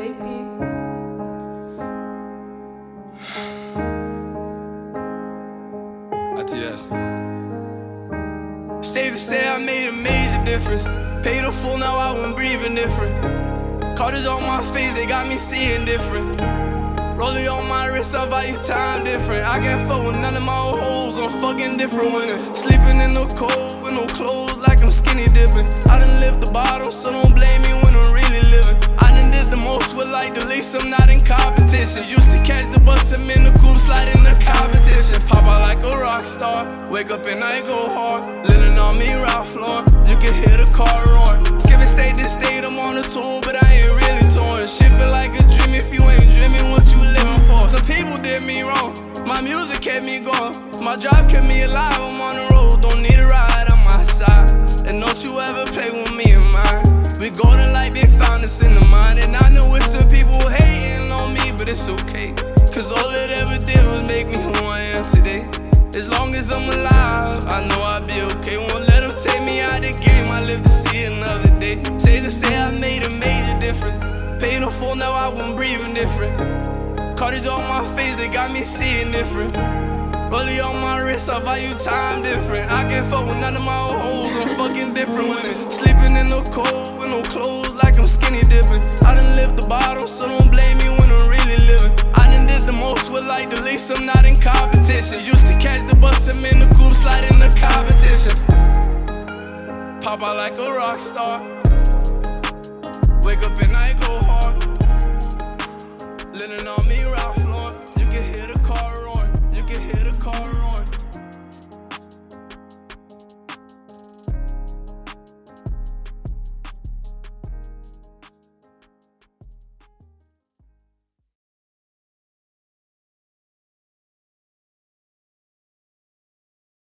JP. ITS. Safe to say I made a major difference. Paid a full, now I went breathing different. Carters on my face, they got me seeing different. Rollie on my wrist, I value time different. I can't fuck with none of my old hoes, I'm fucking different when Sleeping in the cold with no clothes, like I'm skinny dipping. Most with like the least, I'm not in competition. Used to catch the bus, I'm in the coupe, sliding the competition. Pop out like a rock star, wake up and I go hard. Living on me, Ralph Lauren, you can hear the car roaring. Skipping state to state, I'm on the tour, but I ain't really torn. Shit feel like a dream if you ain't dreaming what you living for. Some people did me wrong, my music kept me going. My job kept me alive, I'm on the road, don't need a ride Cause all it ever did was make me who I am today. As long as I'm alive, I know I'll be okay. Won't let them take me out the game, I live to see another day. Say to say I made a major difference. Pain no full, now I won't breathing different. Carters on my face, they got me seeing different. Rollie on my wrist, I value time different. I can't fuck with none of my old hoes, I'm fucking different women. Sleeping in the cold with no clothes, like I'm skinny dipping. I done lift the bottom, so don't I'm not in competition. Used to catch the bus, I'm in the coupe, sliding the competition. Pop out like a rock star. Wake up and I go hard. Linen on me, Ralph Lauren. You can hear the car roar. You can hear the car roar.